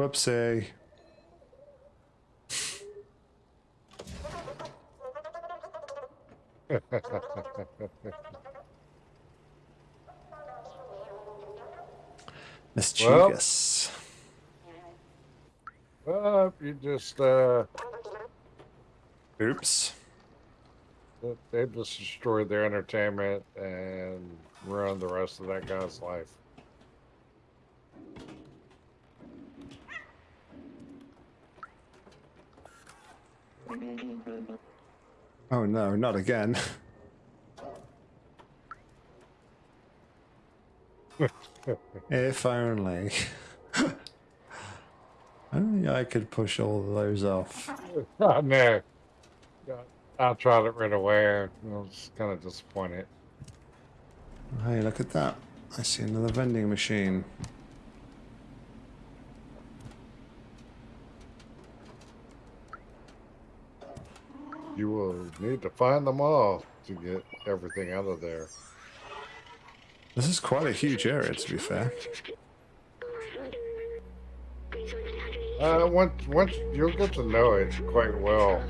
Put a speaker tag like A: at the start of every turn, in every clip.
A: Whoopsie. Mischievous.
B: Well, you just uh,
A: Oops.
B: they just destroyed their entertainment and ruined the rest of that guy's life.
A: Oh no, not again. if only. only I could push all of those off.
B: Oh, no. I tried it right away. I was kind of disappointed.
A: Hey, look at that. I see another vending machine.
B: You will need to find them all to get everything out of there.
A: This is quite a huge area, to be fair.
B: Uh, once, once you'll get to know it quite well.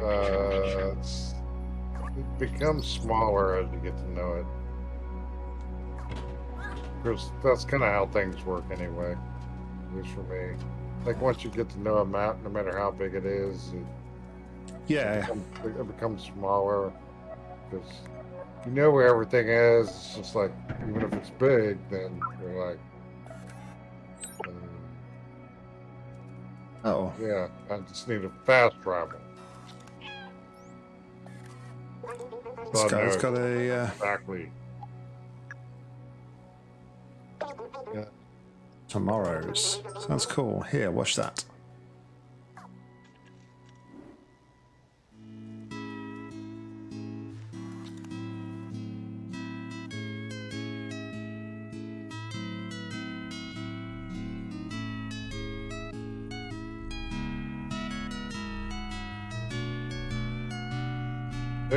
B: Uh, it's- it becomes smaller as you get to know it. Because that's kind of how things work anyway. At least for me. Like once you get to know a map, no matter how big it is, it
A: Yeah,
B: becomes, it becomes smaller. Because you know where everything is. It's just like even if it's big, then you're like,
A: oh,
B: yeah, I just need a fast travel. So
A: this
B: know
A: got a. Uh,
B: exactly.
A: tomorrow's. Sounds cool. Here, watch that.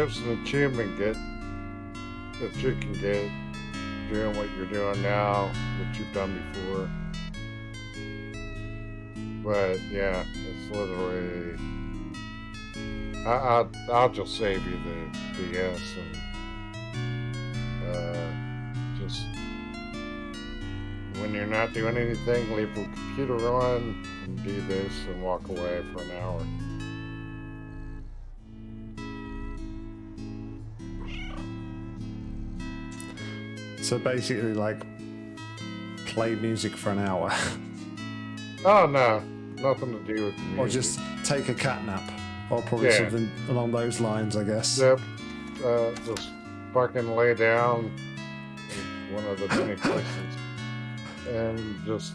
B: There's an achievement get that you can get doing what you're doing now, what you've done before. But yeah, it's literally. I, I I'll just save you the BS and uh, just when you're not doing anything, leave the computer on and do this and walk away for an hour.
A: So basically, like, play music for an hour.
B: Oh no, nothing to do with music.
A: or just take a cat nap. Or probably
B: Yeah.
A: something along those lines, I guess.
B: Yep. Uh, just fucking lay down in one of the many places and just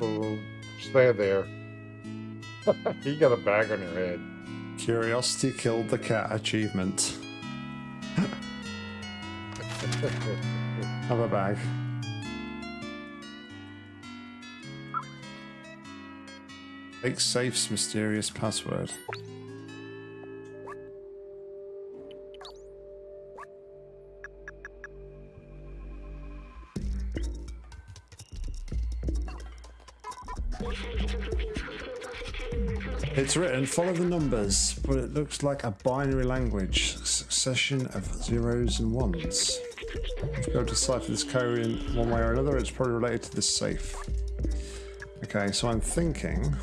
B: stay there. you got a bag on your head.
A: Curiosity killed the cat achievement. Have a bag. Make safe's mysterious password. It's written, follow the numbers, but it looks like a binary language, succession of zeros and ones. If you go to decipher this code in one way or another, it's probably related to this safe. Okay, so I'm thinking...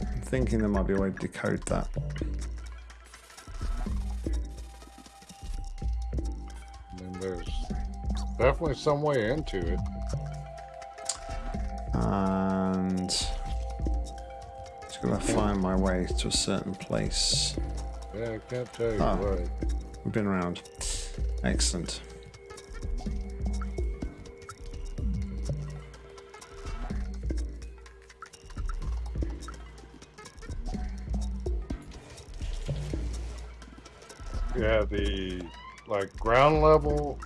A: I'm thinking there might be a way to decode that.
B: And there's definitely some way into it.
A: And... Gotta find my way to a certain place.
B: Yeah, I can't tell you
A: Ah.
B: what.
A: We've been around. Excellent.
B: Yeah, the like ground level.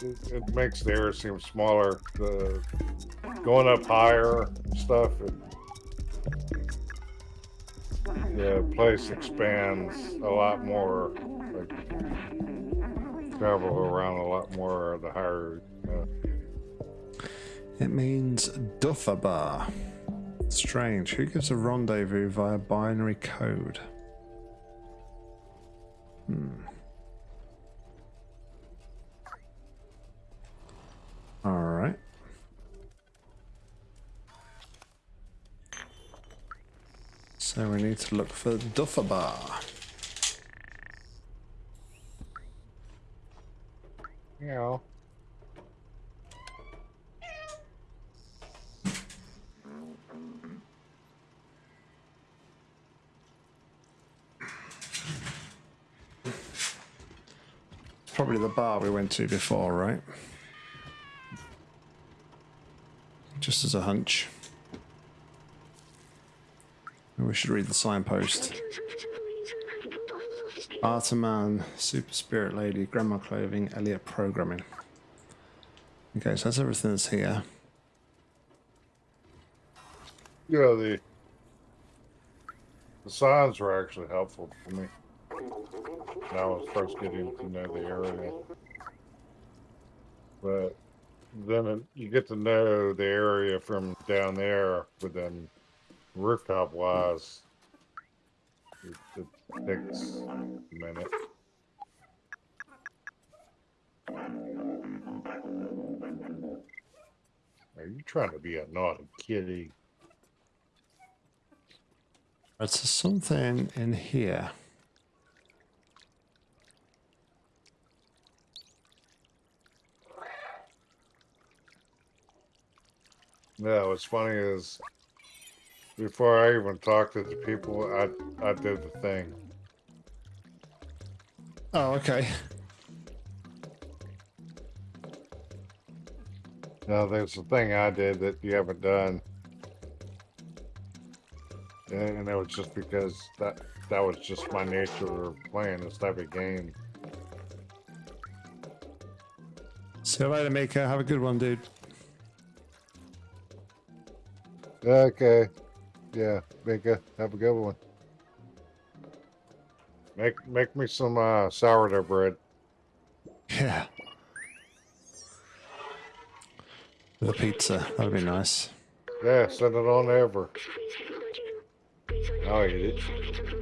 B: It, it makes the area seem smaller. The going up higher and stuff. It, the place expands a lot more. Like, travel around a lot more the higher.
A: It means Dufer Bar. Strange. Who gives a rendezvous via binary code? Hmm. Alright. So we need to look for Dufer Bar.
B: you know.
A: Probably the bar we went to before, right? Just as a hunch. We should read the signpost. Artaman, Super Spirit Lady, Grandma Clothing, Elliot Programming. Okay, so that's everything that's here.
B: Yeah, the the signs were actually helpful for me. When I was first getting to know the area. But then you get to know the area from down there, then rooftop wise, it, it takes a minute. Are you trying to be a naughty kitty?
A: So something in here.
B: Yeah, what's funny is before I even talked to the people, I I did the thing.
A: Oh, okay.
B: Now there's a thing I did that you haven't done. And it was just because that that was just my nature of playing this type of game.
A: See you later, Mika. Have a good one, dude.
B: Okay. Yeah, Mika, have a good one. Make make me some uh, sourdough bread.
A: Yeah. The pizza. That'd be nice.
B: Yeah, send it on over. I'll eat it.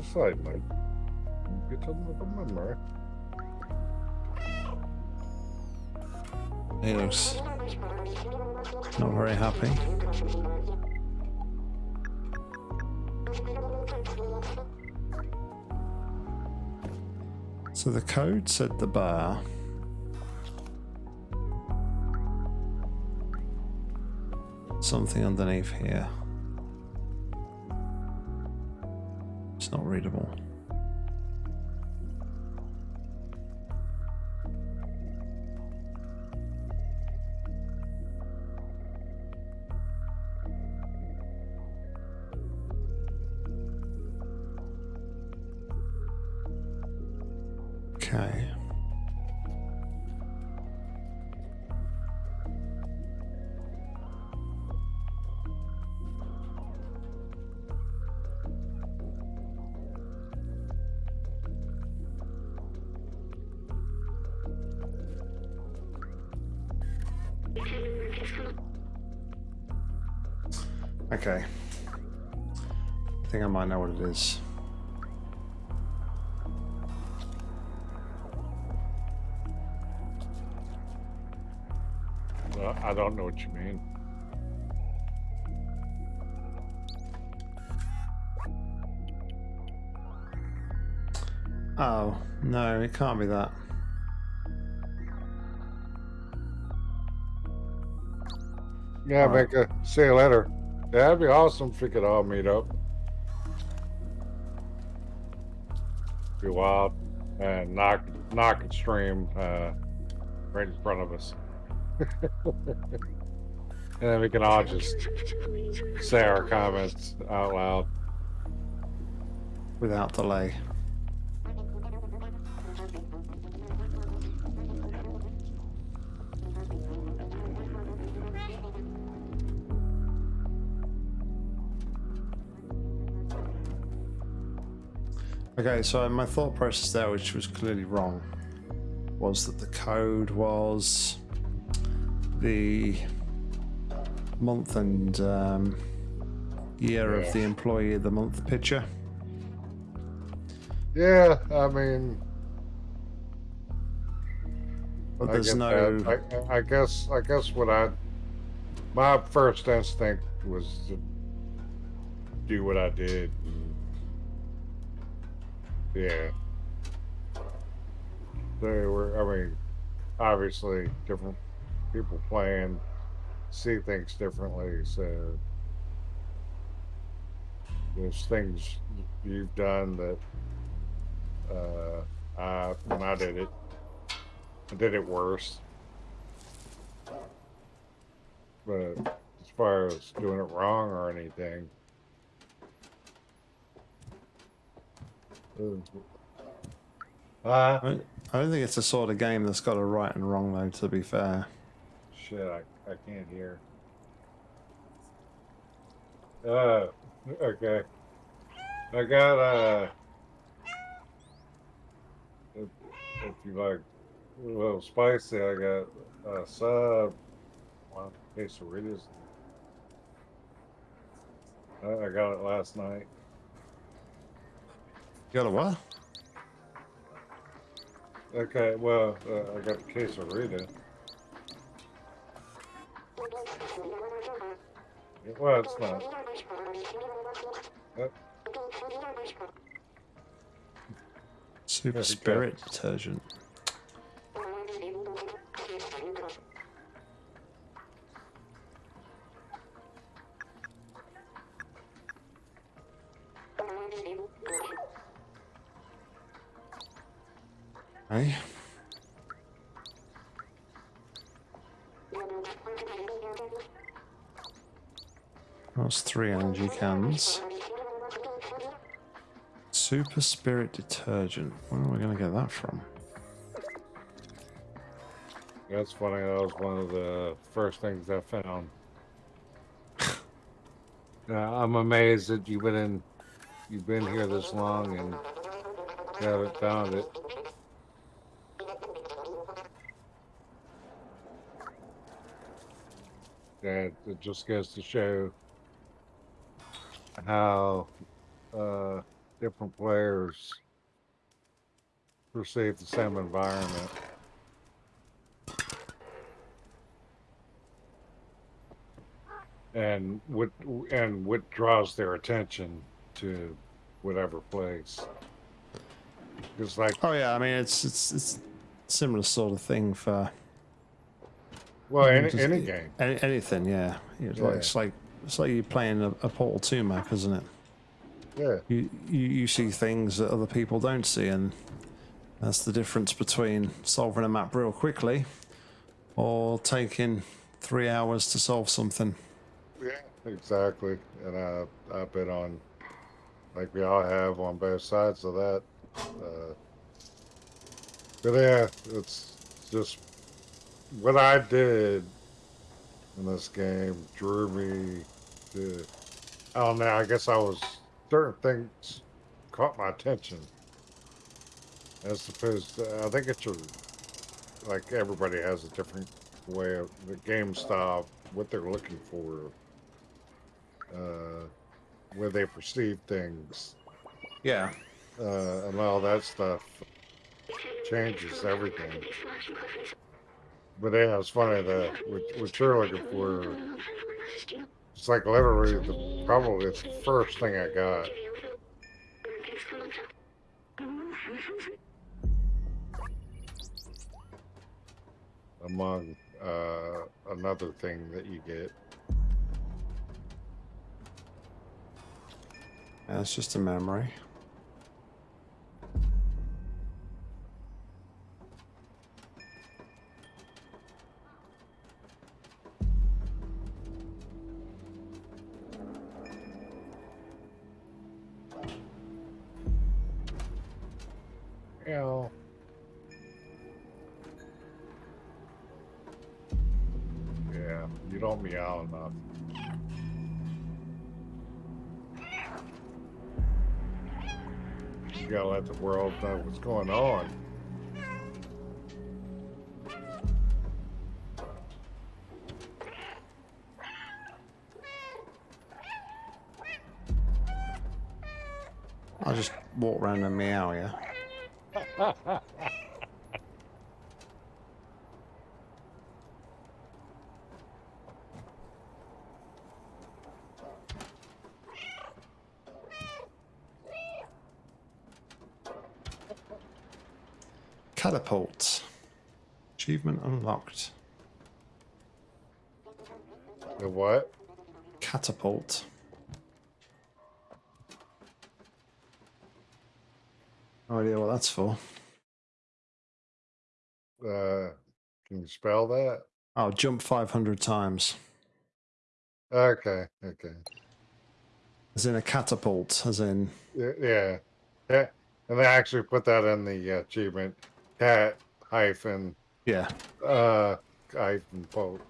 B: Which is side, mate. Get another memory.
A: He looks not very happy. So the code said the bar. Something underneath here. Not readable. It is.
B: I don't know what you mean.
A: Oh, no, it can't be that.
B: Yeah,
A: All right.
B: Mika. See you later. Yeah, that'd be awesome if we could all meet up. Be wild and knock knock and stream uh, right in front of us. and then we can all just say our comments out loud.
A: without delay. Okay, so my thought process there, which was clearly wrong, was that the code was the month and um, year
B: Yeah.
A: of the employee of the month picture.
B: Yeah, I mean,
A: But
B: I
A: there's no.
B: I, I guess I guess what I my first instinct was to do what I did. Yeah. They were. I mean, obviously, different people playing see things differently. So there's things you've done that uh, I when I did it. I did it worse. But as far as doing it wrong or anything, uh,
A: I don't- I don't think it's the sort of game that's got a right and wrong, though. To be fair,
B: shit, I, I can't hear. Uh, okay. I got uh, if, if you like a little spicy, I got a sub, one quesadillas. I, I got it last night.
A: You got a what?
B: Okay, well, uh, I got the quesadilla. Well, it's not.
A: Super
B: There we.
A: Spirit detergent. Three energy cans. Super Spirit detergent. Where are we going to get that from?
B: That's funny. That was one of the first things I found. Uh, I'm amazed that you've been in, you've been here this long and haven't found it. That it just goes to show how uh, different players perceive the same environment. and what and what draws their attention to whatever place. It's like,
A: Oh yeah, I mean it's it's it's similar sort of thing for
B: well, any,
A: just-
B: any game.
A: any, anything. Yeah, it's like
B: Yeah.
A: it's like it's like you're playing a, a Portal Two map, isn't it?
B: Yeah,
A: You, you you see things that other people don't see, and that's the difference between solving a map real quickly or taking three hours to solve something.
B: yeah, exactly. And I I've been on, like we all have, on both sides of that. Uh, but yeah, it's just what I did in this game drew me to. I don't know. I guess I was certain things caught my attention. As opposed to, I think it's a, like everybody has a different way of the game style, what they're looking for, uh, where they perceive things,
A: Yeah.
B: uh, and all that stuff changes everything. But yeah, it's funny that what you're looking for, it's like literally the probably the first thing I got. among uh, another thing that you get.
A: Yeah, it's just a memory.
B: Know what's going on.
A: I'll just walk around and meow, yeah? Catapult. Achievement unlocked.
B: The what?
A: Catapult. No idea what that's for.
B: Uh, can you spell that?
A: Oh, jump 500 times.
B: Okay, okay.
A: As in a catapult, as in.
B: Yeah, yeah. And they actually put that in the achievement. Cat hyphen
A: Yeah.
B: uh hyphen quote.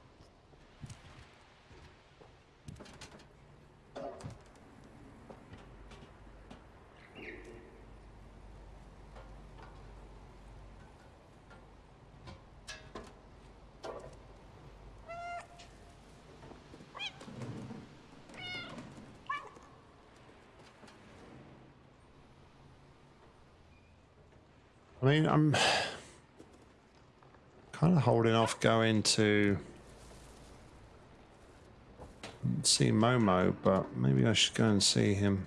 A: I mean, I'm holding off going to see Momo, but maybe I should go and see him.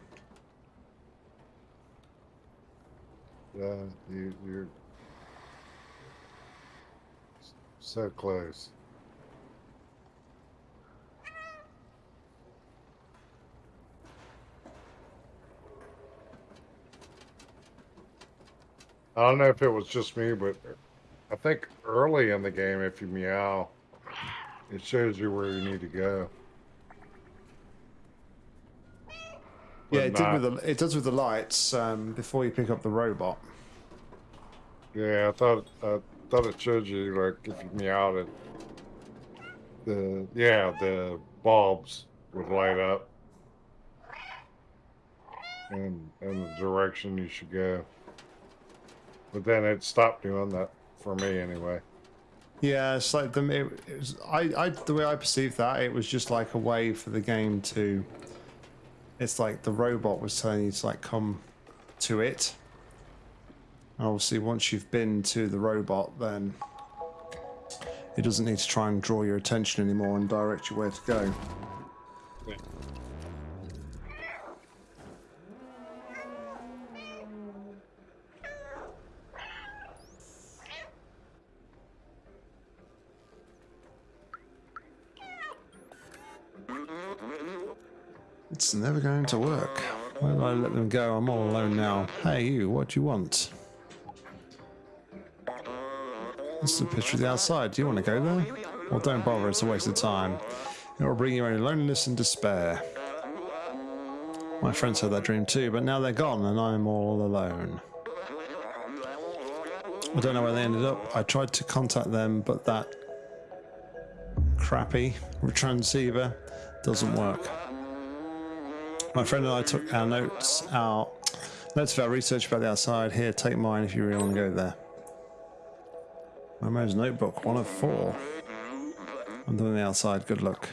B: Yeah, you you're so close. I don't know if it was just me, but I think early in the game, if you meow, it shows you where you need to go.
A: Yeah,
B: But
A: it, did with the, it does with the lights um, before you pick up the robot.
B: Yeah, I thought I thought it showed you like if you meowed it, the yeah the bulbs would light up, and and the direction you should go. But then it stopped doing that for me anyway.
A: Yeah, it's like the it, it was, I, I the way I perceived that it was just like a way for the game to. It's like the robot was telling you to like come to it. And obviously, once you've been to the robot, then it doesn't need to try and draw your attention anymore and direct you where to go. It's never going to work. Why did I let them go? I'm all alone now. Hey, you, what do you want? This is a picture of the outside. Do you want to go there? Well, don't bother, it's a waste of time. It will bring you only loneliness and despair. My friends had that dream too, but now they're gone and I'm all alone. I don't know where they ended up. I tried to contact them, but that crappy transceiver doesn't work. My friend and I took our notes out, notes of our research about the outside. Here, take mine if you really want to go there. My Momo's notebook, one of four. I'm doing the outside. Good luck.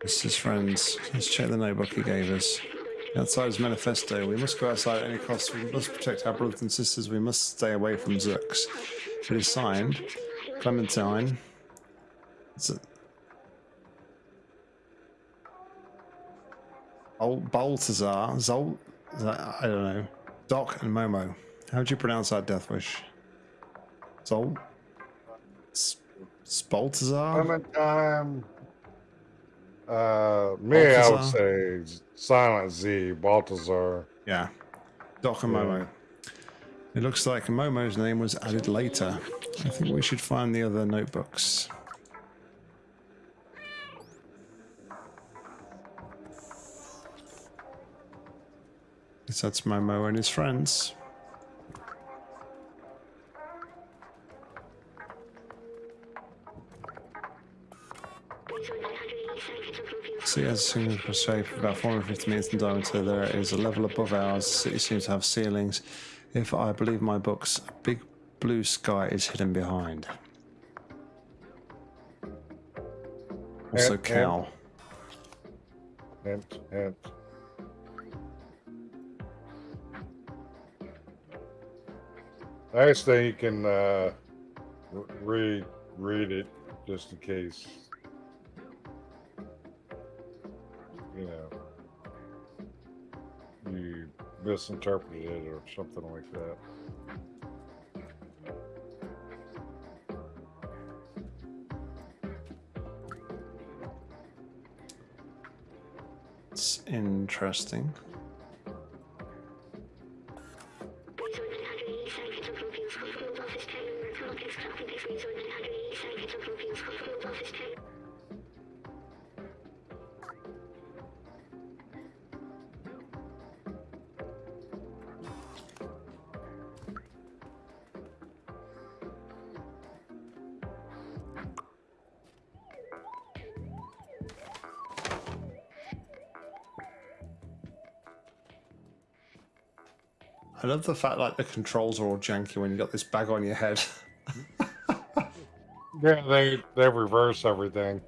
A: This is friends. Let's check the notebook he gave us. The outside is manifesto. We must go outside at any cost. We must protect our brothers and sisters. We must stay away from Zurks. It is signed Clementine. Z- Bal- Baltazar, Zol, I don't know, Doc and Momo. How would you pronounce that death wish? Zol? Spaltazar?
B: Clementine. Uh, me, I would say Silent Z, Baltazar.
A: Yeah. Doc and
B: Yeah.
A: Momo. It looks like Momo's name was added later. I think we should find the other notebooks. Guess that's Momo and his friends. See, as a single shape about 450 meters in diameter, there is a level above ours. The city seems to have ceilings. If I believe my books, a big blue sky is hidden behind. Also,
B: And-
A: cow.
B: Hint, hint. Nice thing you can uh, read read it just in case. You know, you misinterpreted it or something like that.
A: It's interesting. Love the fact like the controls are all janky when you got this bag on your head.
B: Yeah, they they reverse everything.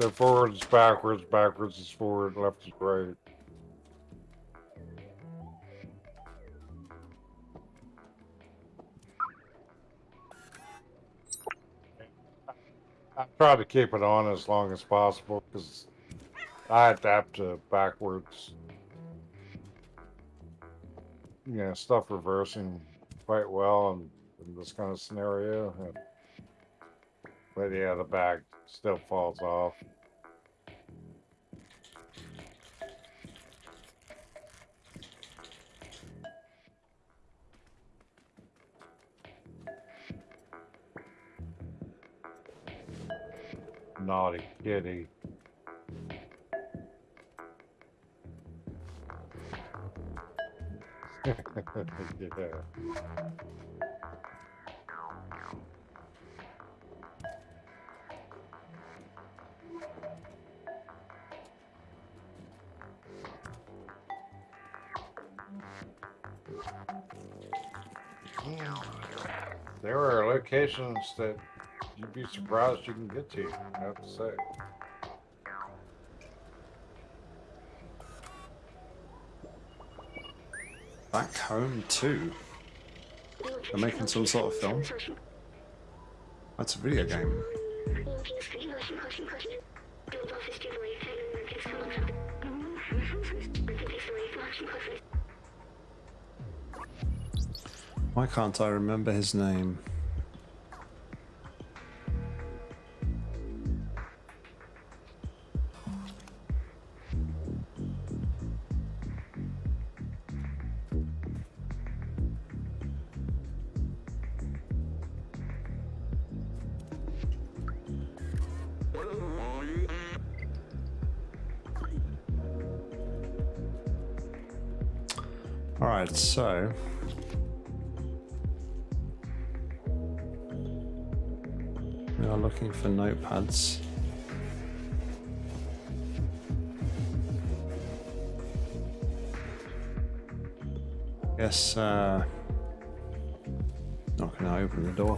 B: So forwards, backwards, backwards is forward, left is right. I try to keep it on as long as possible because I adapt to backwards. You know, stuff reversing quite well in, in this kind of scenario. And, but yeah, the back still falls off. Naughty kitty. Yeah. There are locations that you'd be surprised you can get to, I have to say.
A: Back home too. They're making some sort of film. That's a video game. Why can't I remember his name?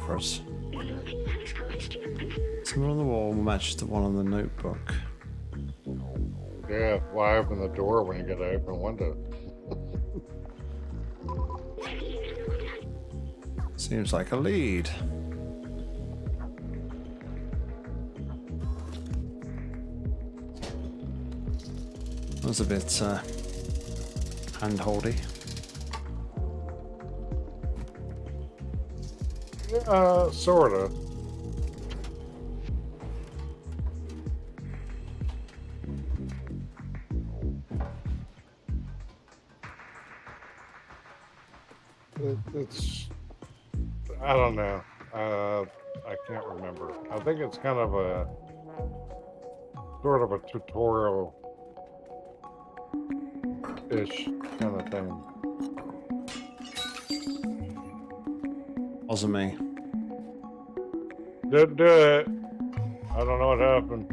A: Open the door for us. Something on the wall matches the one on the notebook.
B: Yeah, why open the door when you got to open a window?
A: Seems like a lead. That was a bit uh, hand-holdy.
B: Uh, sorta. It, it's, I don't know. Uh, I can't remember. I think it's kind of a sort of a tutorial ish kind of thing.
A: Wasn't me.
B: Didn't do it. I don't know what happened.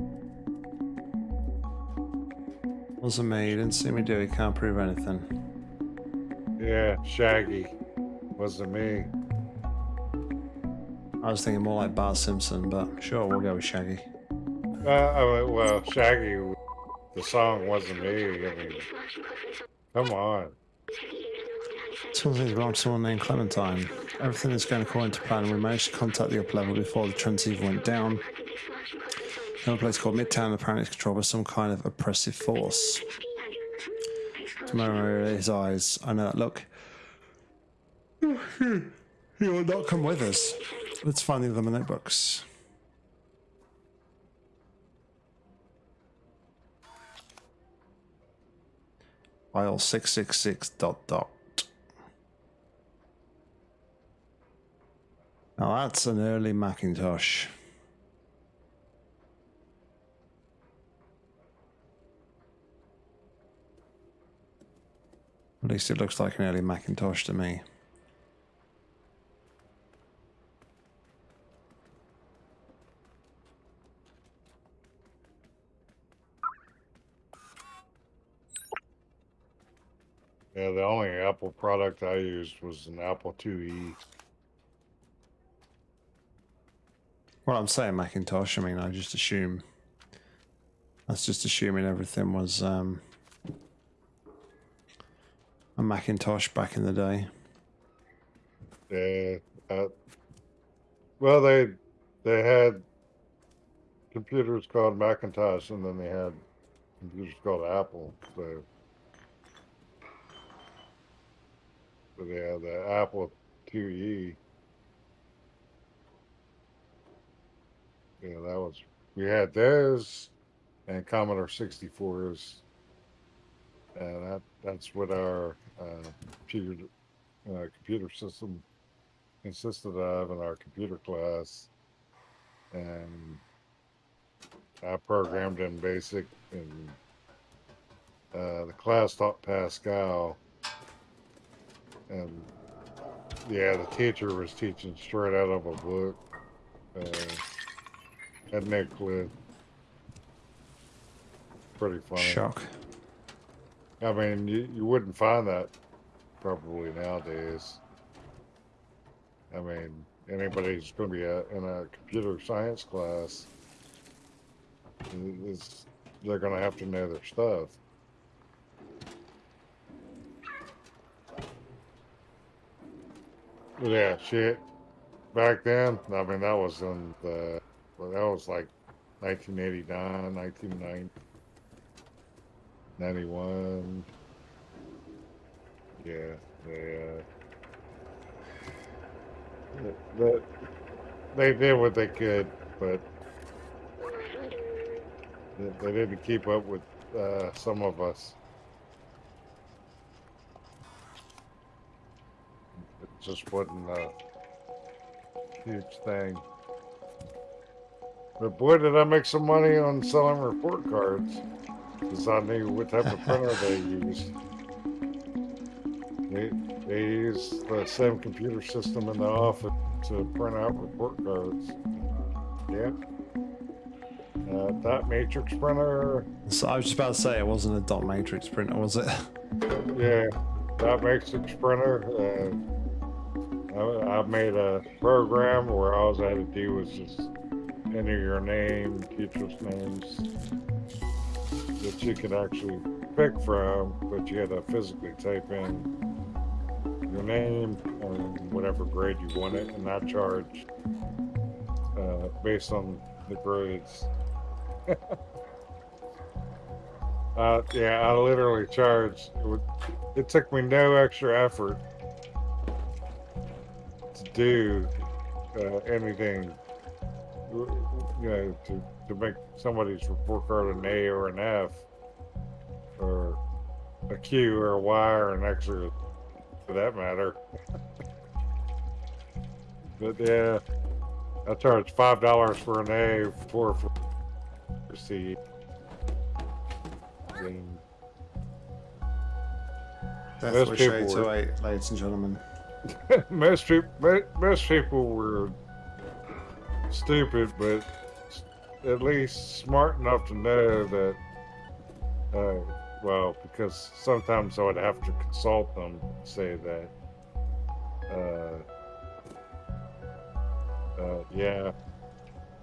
A: Wasn't me. You didn't see me do it. Can't prove anything.
B: Yeah, Shaggy. Wasn't me.
A: I was thinking more like Bart Simpson, but sure, we'll go with Shaggy.
B: Uh, well, Shaggy, the song wasn't me. I mean, come on.
A: Something belong to someone named Clementine. Everything is going according to plan. and We managed to contact the up level before the transceiver went down. Another place called Midtown apparently is controlled by some kind of oppressive force. Tomorrow his eyes. I know that look. He will not come with us. Let's find the other notebooks. File 666 dot dot. Now that's an early Macintosh. At least it looks like an early Macintosh to me.
B: Yeah, the only Apple product I used was an Apple. IIe.
A: Well, I'm saying Macintosh. I mean, I just assume. That's just assuming everything was um, a Macintosh back in the day.
B: Yeah. Uh, well, they they had computers called Macintosh, and then they had computers called Apple. So, but yeah, the Apple IIe. Yeah, that was we had those and Commodore 64s, and that that's what our uh, computer uh, computer system consisted of in our computer class, and I programmed in BASIC, and uh, the class taught Pascal, and yeah, the teacher was teaching straight out of a book. Uh, had no clue. Pretty funny.
A: Shock.
B: I mean, you, you wouldn't find that probably nowadays. I mean, anybody who's going to be a, in a computer science class, is they're going to have to know their stuff. But yeah, shit. Back then, I mean, that was in the, well, that was like 1989, 1990. 91. Yeah, they, uh, the, they did what they could, but they, they didn't keep up with uh, some of us. It just wasn't a huge thing. But boy, did I make some money on selling report cards. Because I knew what type of printer they used. They, they use the same computer system in the office to print out report cards. Yeah. Uh, dot matrix printer.
A: So I was just about to say it wasn't a dot matrix printer, was it?
B: Yeah, dot matrix printer. Uh, I, I made a program where all I had to do was just enter your name, teacher's names, that you could actually pick from, but you had to physically type in your name and whatever grade you wanted, and I charged uh, based on the grades. uh, yeah, I literally charged. It, would, it took me no extra effort to do uh, anything, you know, to to make somebody's report card an A or an F, or a Q or a Y or an X or for that matter. but yeah, I charge five dollars for an A, four for C. And Most
A: Wish
B: people
A: 808, ladies and gentlemen.
B: most people, most people were stupid, but at least smart enough to know that. Uh, well, because sometimes I would have to consult them, say that. Uh, uh, yeah.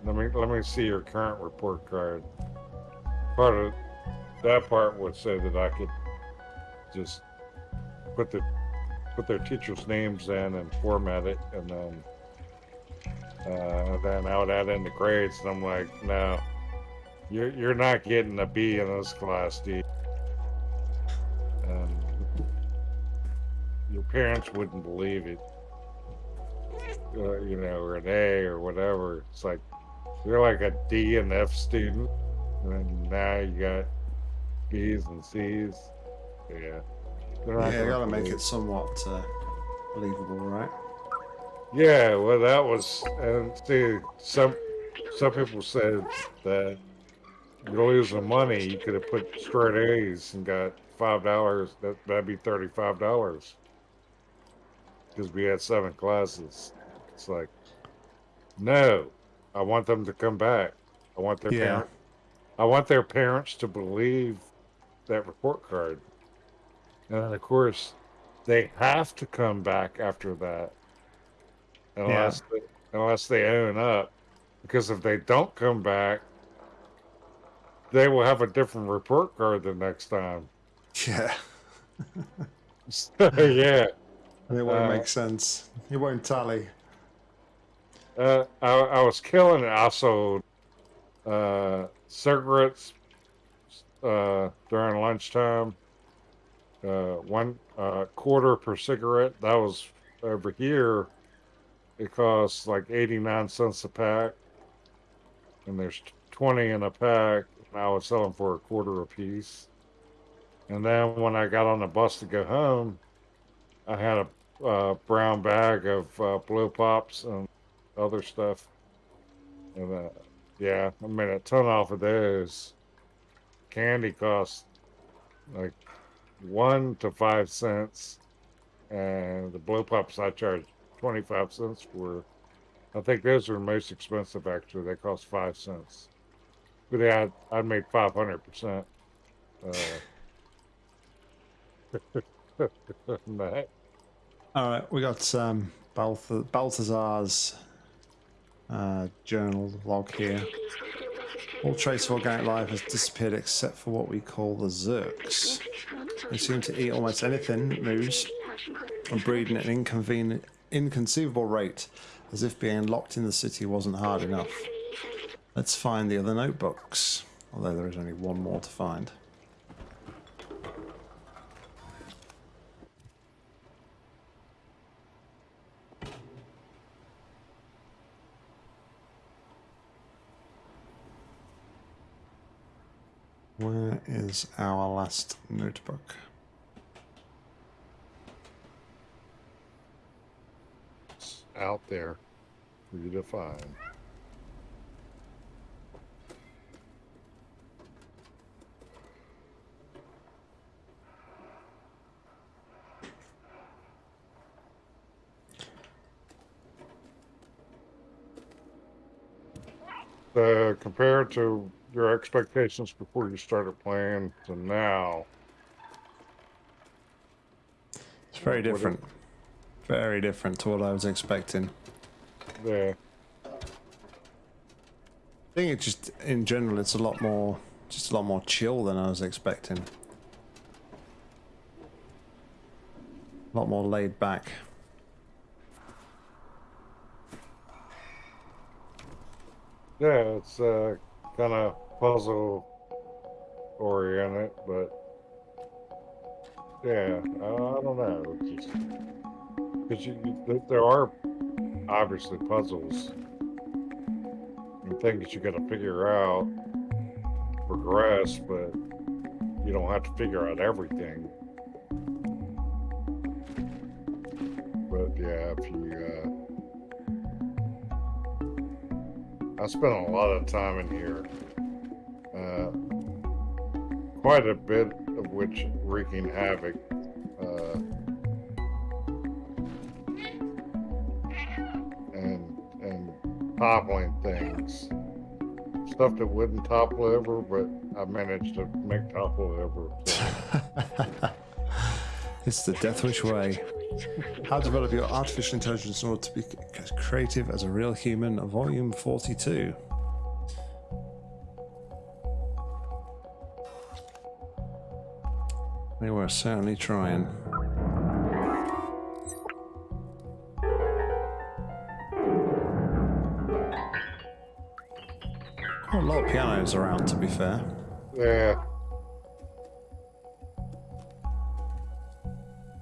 B: Let me let me see your current report card. Part of that part would say that I could just put the put their teachers' names in and format it, and then uh, then I would add in the grades. And I'm like, no, you're you're not getting a B in this class, D. And your parents wouldn't believe it, uh, you know, or an A or whatever. It's like you're like a D and F student, and now you got B's and C's. Yeah.
A: Yeah, you gotta make it somewhat uh, believable, right?
B: Yeah, well, that was, and see, some some people said that you're losing money. You could have put straight A's and got five dollars. That that'd be thirty five dollars because we had seven classes. It's like, no, I want them to come back. I want their
A: Yeah.
B: parent, I want their parents to believe that report card, and then of course, they have to come back after that unless they, unless they own up because if they don't come back they will have a different report card the next time
A: Yeah.
B: so, yeah
A: And it won't
B: Uh,
A: make sense. It won't tally.
B: uh, I, I was killing it i sold uh, cigarettes uh, during lunchtime uh, one uh, quarter per cigarette that was over here it costs like 89 cents a pack. And there's 20 in a pack. And i was selling for a quarter a piece and then when i got on the bus to go home i had a uh, brown bag of uh, blow pops and other stuff. And uh, yeah i made a ton off of those. Candy costs like one to five cents. And the blow pops i charged 25 cents for I think those are the most expensive actually. They cost five cents. But yeah, I, I made 500%. Uh.
A: All right, we got um, Balth- Balthazar's uh, journal log here. All trace of organic life has disappeared except for what we call the Zurks. They seem to eat almost anything that moves and breed at an inconvenient, inconceivable rate, as if being locked in the city wasn't hard enough. Let's find the other notebooks, although there is only one more to find. Where is our last notebook?
B: It's out there for you to find. Uh, compared to your expectations before you started playing to now,
A: It's very
B: What is-
A: different. Very different to what I was expecting.
B: yeah,
A: I think it's just, in general, it's a lot more, just a lot more chill than I was expecting. A lot more laid back.
B: Yeah, it's uh, kind of puzzle oriented, but yeah, I, I don't know. Because there are obviously puzzles and things you got to figure out, progress, but you don't have to figure out everything. But yeah, if you uh, I spent a lot of time in here. Uh, quite a bit of which wreaking havoc. Uh, toppling things. Stuff that wouldn't topple over, but I managed to make topple over. So.
A: it's the Deathwish way. How to develop your artificial intelligence in order to be as creative as a real human, volume 42. They were certainly trying. Around, to be fair.
B: Yeah.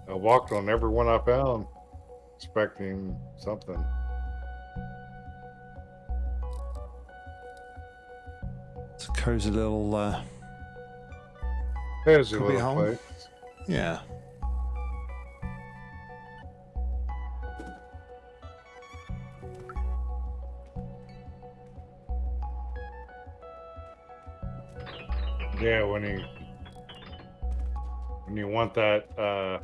B: I walked on every one I found, expecting something.
A: It's a cozy little, uh,
B: cozy little
A: home.
B: place.
A: Yeah,
B: want that uh,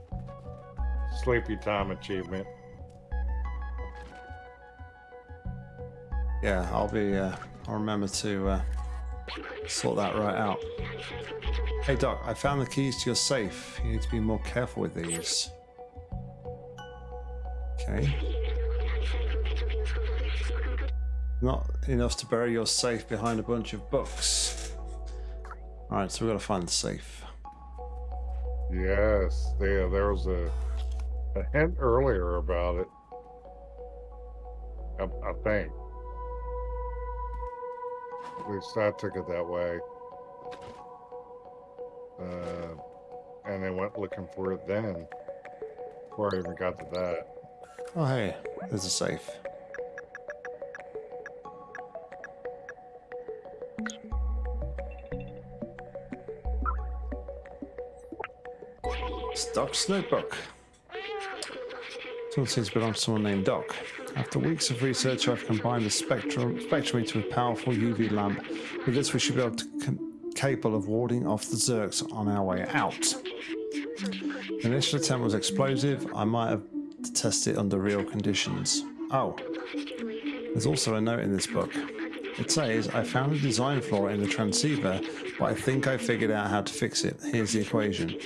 B: sleepy time achievement.
A: Yeah, I'll be, uh, I'll remember to uh, sort that right out. Hey Doc, I found the keys to your safe. You need to be more careful with these. Okay. Not enough to bury your safe behind a bunch of books. Alright, so we've got to find the safe.
B: Yes, yeah, there was a, a hint earlier about it. I, I think. At least I took it that way. Uh, and they went looking for it then. Before I even got to that.
A: Oh hey, there's a safe. Doc's notebook. Someone seems to belong to someone named Doc. After weeks of research, I've combined the spectrum, spectrometer with a powerful UV lamp. With this, we should be able to capable of warding off the Zurks on our way out. The initial attempt was explosive. I might have to test it under real conditions. Oh, there's also a note in this book. It says, I found a design flaw in the transceiver, but I think I figured out how to fix it. Here's the equation.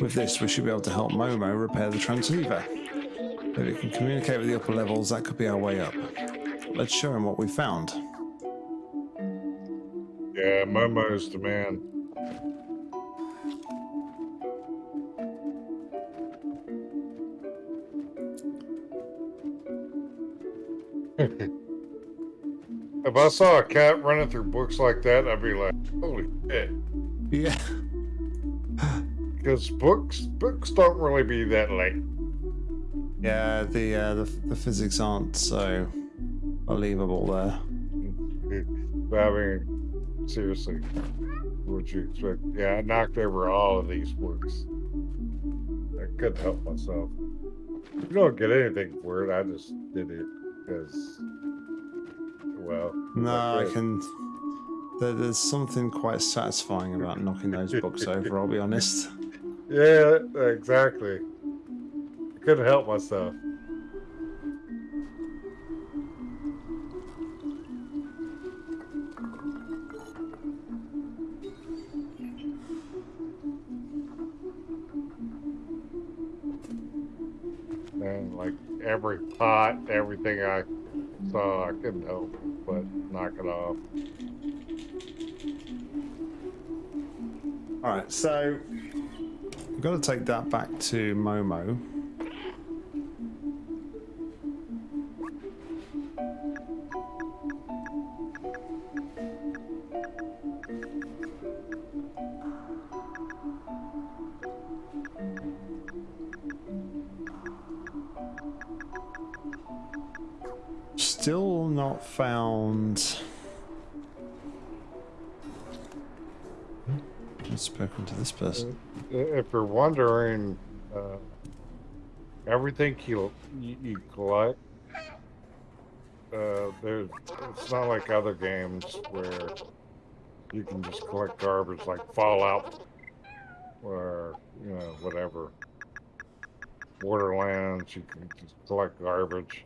A: With this, we should be able to help Momo repair the transceiver. If it can communicate with the upper levels, that could be our way up. Let's show him what we found.
B: Yeah, Momo's the man. if I saw a cat running through books like that, I'd be like, holy shit.
A: Yeah.
B: Because books books don't really be that late.
A: Yeah, the uh, the, the physics aren't so believable there.
B: I mean, seriously, what you expect? Yeah, I knocked over all of these books. I couldn't help myself. You don't get anything for it. I just did it because, well,
A: No, I can. There's something quite satisfying about knocking those books over. I'll be honest.
B: Yeah, exactly. I couldn't help myself. And like every pot, everything I saw, I couldn't help but knock it off.
A: All right, so got to take that back to Momo. Still not found. I've spoken to this person.
B: If you're wondering, uh, everything you you, collect, uh, there's it's not like other games where you can just collect garbage like Fallout or you know whatever. Borderlands, you can just collect garbage.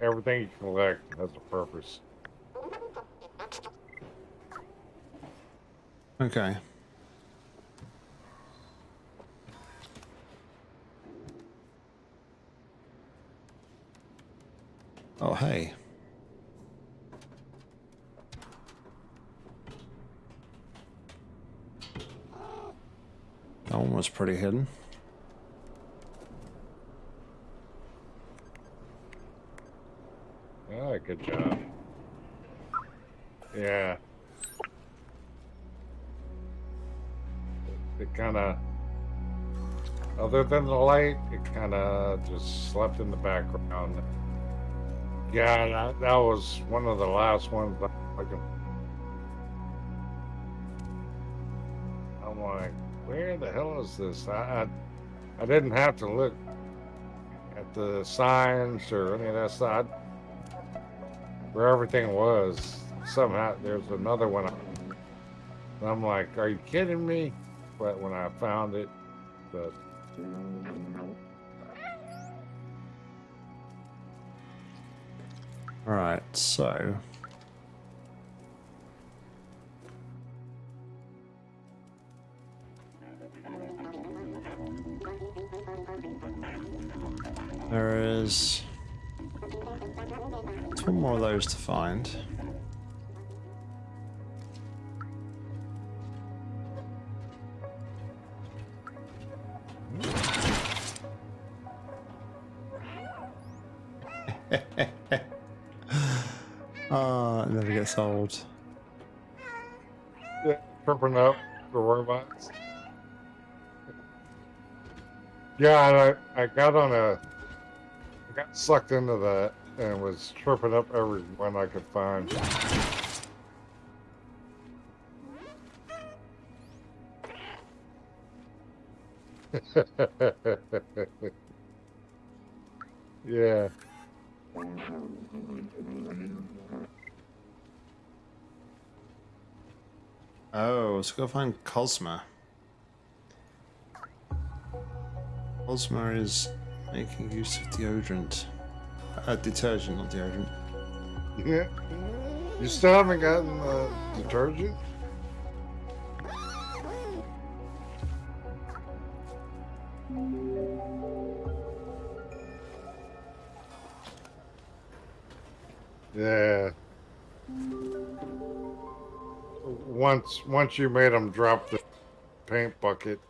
B: everything you collect has a purpose.
A: Okay. Oh, hey. That one was pretty hidden.
B: Ah, good job. Yeah. It kind of, other than the light, it kind of just slept in the background. Yeah, that, that was one of the last ones. I can. I'm like, where the hell is this? I, I, I didn't have to look at the signs or any of that stuff. Where everything was, somehow there's another one. I'm like, are you kidding me? But when I found it, but
A: so there is two more of those to find. Uh, it never gets old.
B: yeah, tripping up the robots. Yeah, I, I got on a, I got sucked into that and was tripping up everyone I could find. yeah.
A: Oh, let's go find Cosma. Cosma is making use of deodorant. Uh, detergent, not deodorant.
B: Yeah. You still haven't gotten uh, detergent? Yeah. Once once you made them drop the paint bucket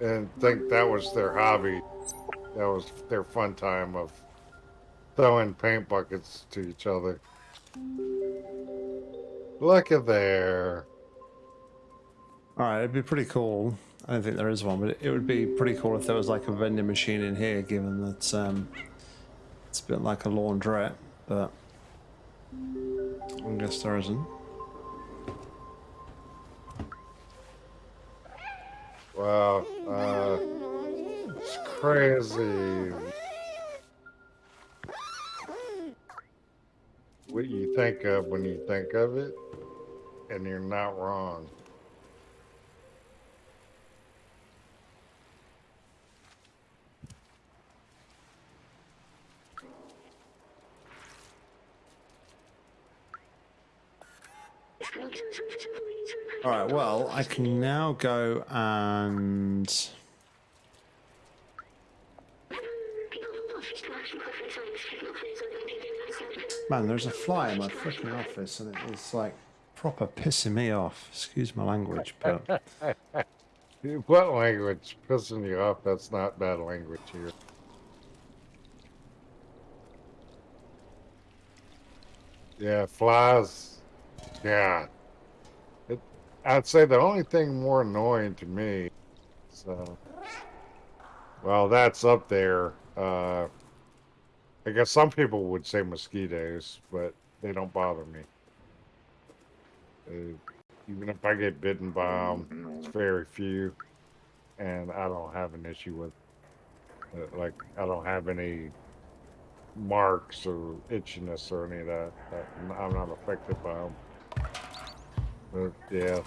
B: and think that was their hobby, that was their fun time of throwing paint buckets to each other. Look at there.
A: Alright, it'd be pretty cool. I don't think there is one, but it would be pretty cool if there was like a vending machine in here, given that um, it's a bit like a laundrette, but I'm guess there isn't.
B: Wow. Uh, it's crazy. What you think of when you think of it, and you're not wrong.
A: Alright, well, I can now go and... Man, there's a fly in my freaking office and it's like proper pissing me off. Excuse my language, but...
B: What language pissing you off? That's not bad language here. Yeah, flies. Yeah. I'd say the only thing more annoying to me uh, well, that's up there. Uh, I guess some people would say mosquitoes, but they don't bother me. Uh, even if I get bitten by them, it's very few, and I don't have an issue with. Uh, like, I don't have any marks or itchiness or any of that I'm not affected by them. Yeah.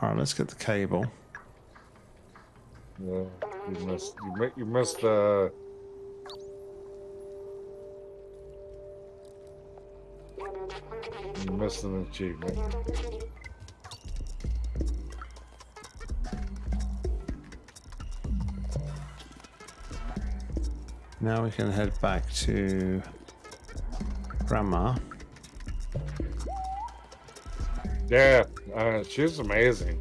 A: Alright, let's get the cable.
B: Yeah, you missed. You, mi- you missed. Uh, you missed an achievement.
A: Now we can head back to Grandma.
B: Yeah, uh, she's amazing.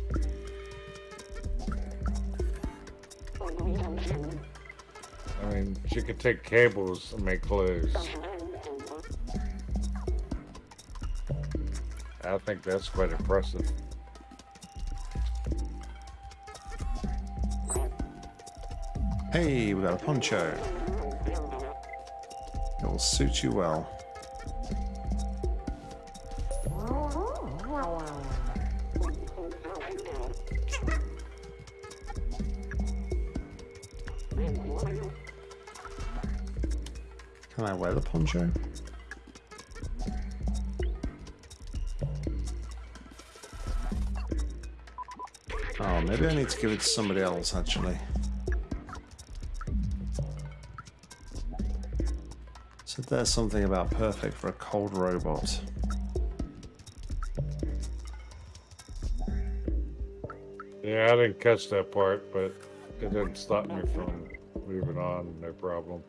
B: I mean, she could take cables and make clothes. I think that's quite impressive.
A: Hey, we got a poncho. Will suit you well. Can I wear the poncho? Oh, maybe I need to give it to somebody else, actually. There's something about perfect for a cold robot.
B: Yeah, I didn't catch that part, but it didn't stop me from moving on. No problem.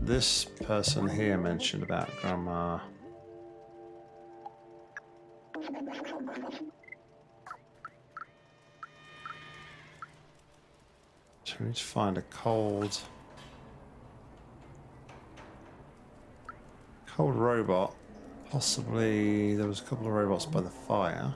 A: This person here mentioned about Grandma. We need to find a cold... Cold robot. Possibly there was a couple of robots by the fire.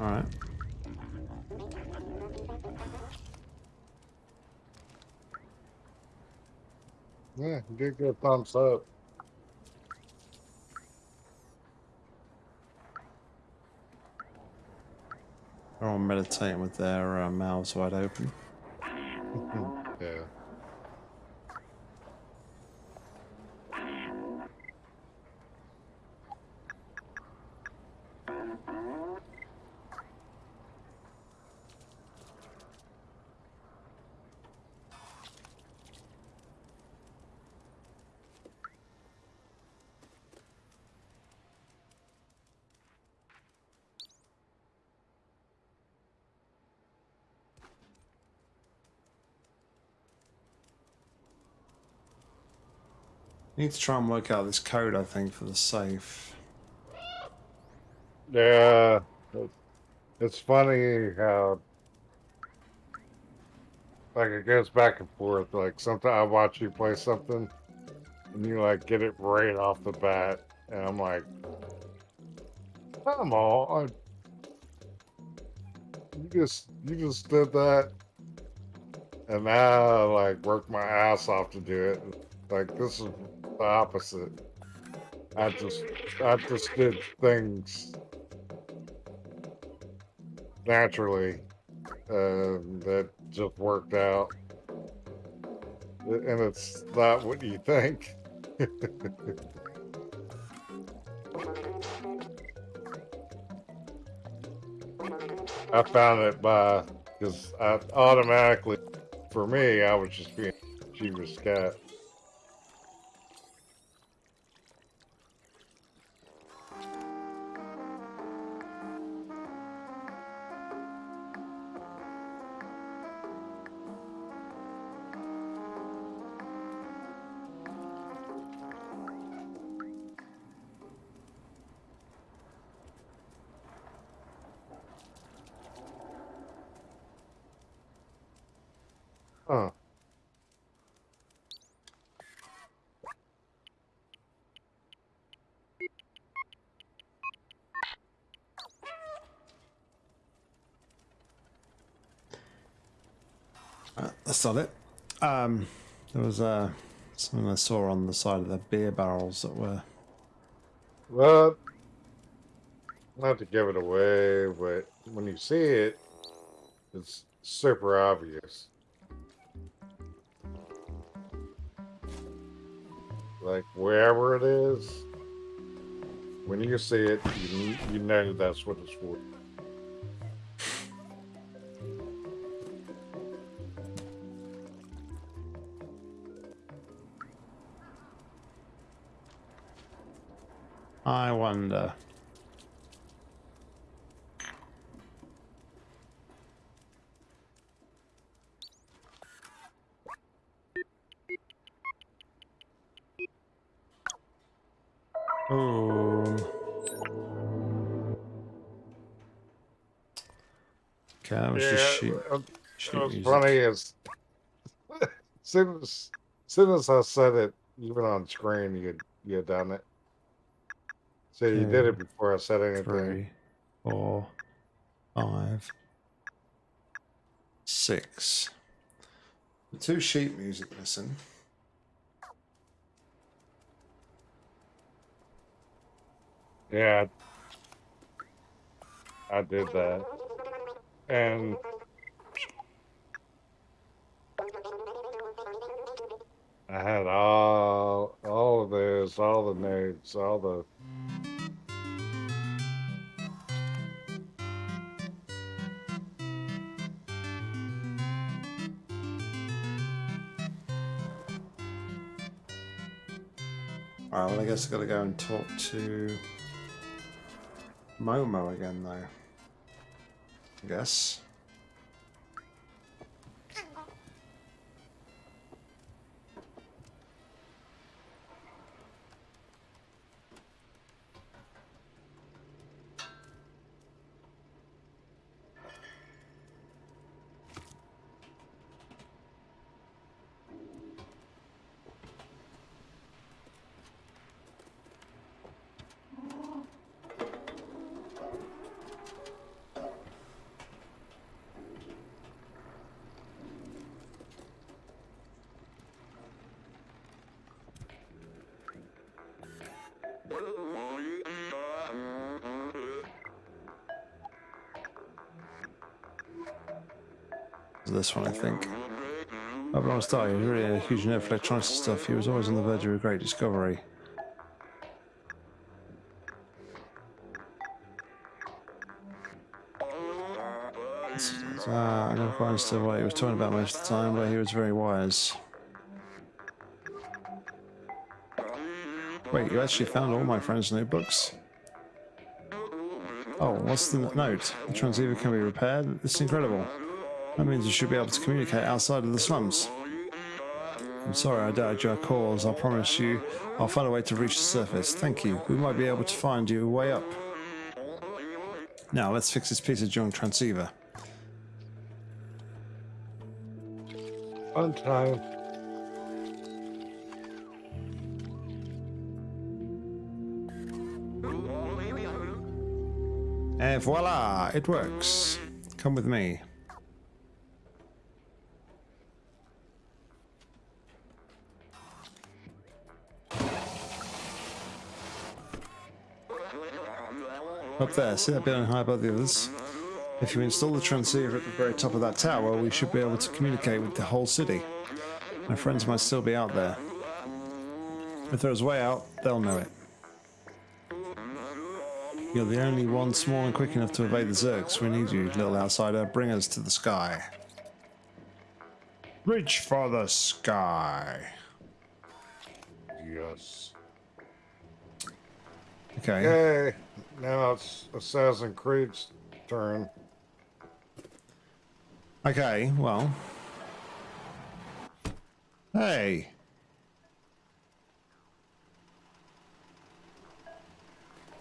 A: Alright.
B: Yeah, did get a thumbs up.
A: They're all meditating with their uh, mouths wide open. Need to try and work out this code, I think, for the safe.
B: Yeah. It's funny how like it goes back and forth. Like sometimes I watch you play something and you like get it right off the bat and I'm like come on. You just you just did that and now I like work my ass off to do it. Like this is the opposite. I just I just did things naturally uh, that just worked out. And it's not what you think. I found it by because I automatically, for me, I was just being a cheapest cat.
A: Was uh, something I saw on the side of the beer barrels that were.
B: Well, not to give it away, but when you see it, it's super obvious. Like wherever it is, when you see it, you, you know that's what it's for.
A: I wonder. Oh. Okay, that was just sheet,
B: uh,
A: sheet
B: what's funny is, soon as soon as I said it, even on screen, you you done it. So you did it before I said anything.
A: Three, four, five, six. The two sheet music missing.
B: Yeah, I did that, and I had all all of this, all the notes, all the.
A: Well, I guess I've got to go and talk to Momo again, though. I guess. This one, I think. Up on start, he was really a huge nerd for electronics and stuff. He was always on the verge of a great discovery. Uh, I never quite understood what he was talking about most of the time, but he was very wise. Wait, you actually found all my friends' notebooks? Oh, what's the note? The transceiver can be repaired? It's incredible. That means you should be able to communicate outside of the slums. I'm sorry I doubted your cause. I promise you I'll find a way to reach the surface. Thank you. We might be able to find you a way up. Now, let's fix this piece of junk transceiver.
B: Fun time.
A: And voila, it works. Come with me. Up there, see that building high above the others? If you install the transceiver at the very top of that tower, we should be able to communicate with the whole city. My friends might still be out there. If there's a way out, they'll know it. You're the only one small and quick enough to evade the Zurks. We need you, little outsider. Bring us to the sky. Reach for the sky.
B: Yes. Okay. Now it's Assassin's Creed's turn.
A: Okay, well. Hey.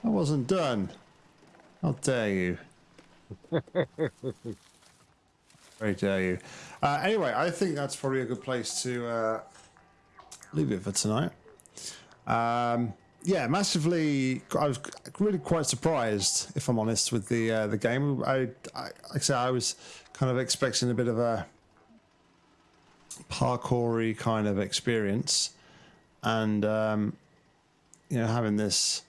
A: I wasn't done. How dare you? Very dare you. Uh, anyway, I think that's probably a good place to uh, leave it for tonight. Um, yeah, massively. I was really quite surprised, if I'm honest, with the uh, the game. I, I, like I said, I was kind of expecting a bit of a parkoury kind of experience, and um, you know having this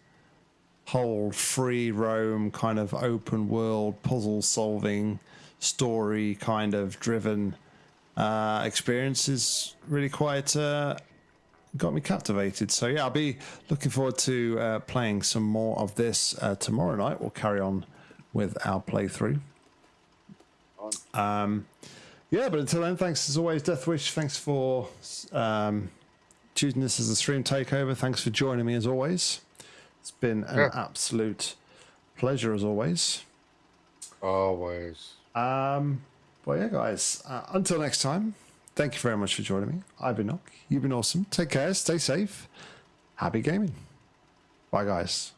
A: whole free roam kind of open world puzzle solving story kind of driven uh, experience is really quite uh, got me captivated. So yeah, I'll be looking forward to uh, playing some more of this uh, tomorrow night. We'll carry on with our playthrough. Um, yeah, but until then, thanks as always, Deathwish. Thanks for um, choosing this as a stream takeover. Thanks for joining me as always. It's been an
B: Yeah.
A: absolute pleasure as always.
B: Always.
A: Um, well, yeah, guys. Uh, until next time, thank you very much for joining me. I've been Nock. You've been awesome. Take care. Stay safe. Happy gaming. Bye, guys.